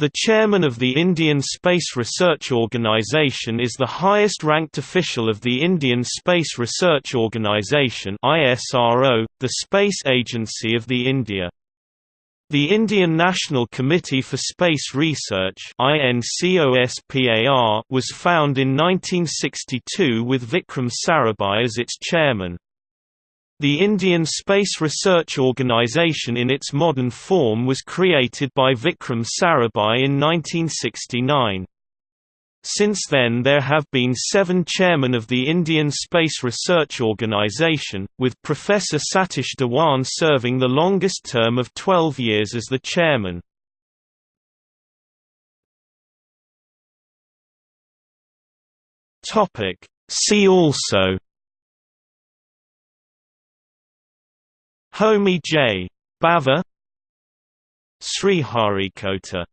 The chairman of the Indian Space Research Organisation is the highest-ranked official of the Indian Space Research Organisation the space agency of the India. The Indian National Committee for Space Research was found in 1962 with Vikram Sarabhai as its chairman. The Indian Space Research Organisation in its modern form was created by Vikram Sarabhai in 1969. Since then there have been seven chairmen of the Indian Space Research Organisation, with Professor Satish Dhawan serving the longest term of 12 years as the chairman. See also Homi J. Bhabha Sriharikota